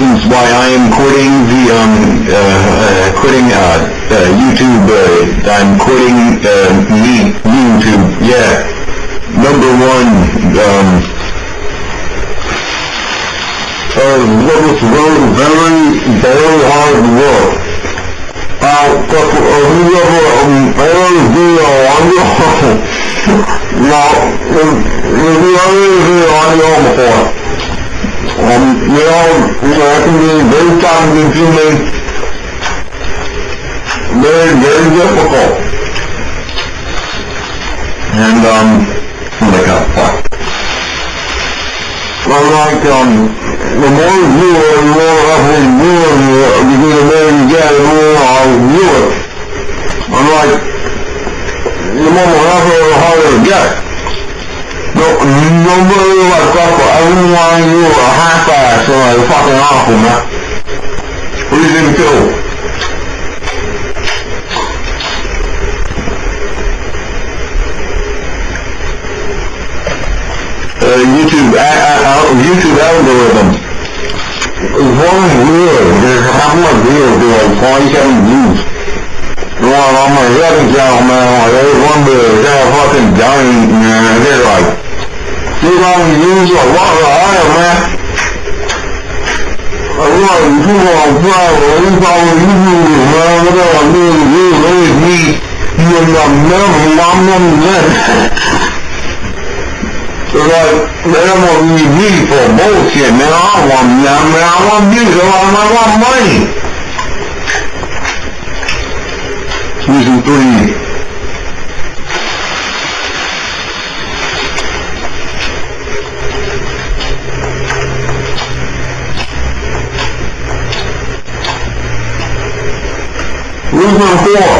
reasons why I am quitting the, um, uh, uh, quitting, uh, uh, YouTube, uh, I'm quitting, uh, YouTube, yeah. Number one, um, uh, what was very, very, hard work. Uh, whoever, um, ever do a audio, now, if, if you ever do audio before, um, you know, you know, it can be very very, very difficult. And, um, oh my god, fuck. I'm like, um, the more you do it, the more roughly you do it, the more you get, the more I'll do it. I'm like, the more roughly, the harder it gets. No, nobody like but everyone you a half-ass or like fucking awful, man. What do you think too? Uh, YouTube, uh, uh, YouTube algorithm. One weird. There's couple of videos do like 27 views. Well, I'm a second channel, man. Like, there's one video that's fucking giant, man. They're like, ဒီကောင်ကြီးကြီးဝါဝါရမယ်အဲ့တော့ဒီကောင်ကဘာလို့ဘာလို့ဒီကောင်ကဘာလို့ဒီကောင်ကဒီကောင်ကမမမမမဆိုတော့မရမောကြီးကြီးပေါ်မောစီမရဝမ်ညာမရဝမ်ကြီးကဘာမှမမိုင်းဒီလိုတွေ့ reason four,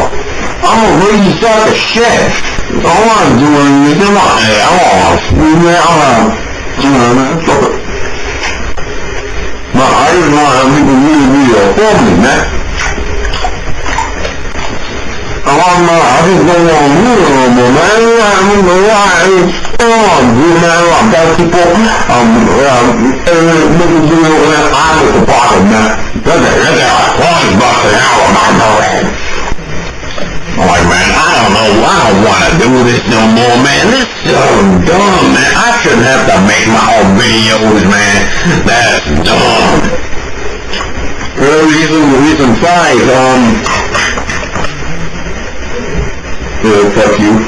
I'm gonna really stuck as shit. All I'm doing is in my ass. You know, what I'm doing that fucker. My I just want how people really be a family, man. I'm not my, I just don't want to meet no more, man. I don't know why. I don't want to do man. I got people, um, um, every nigga doing it when I was the bottom, man. That's it, that's it. I'm like, man, I don't know why I want to do this no more, man. This is so dumb, man. I shouldn't have to make my own videos, man. That's dumb. Well, reason, reason five, um... Well, fuck you.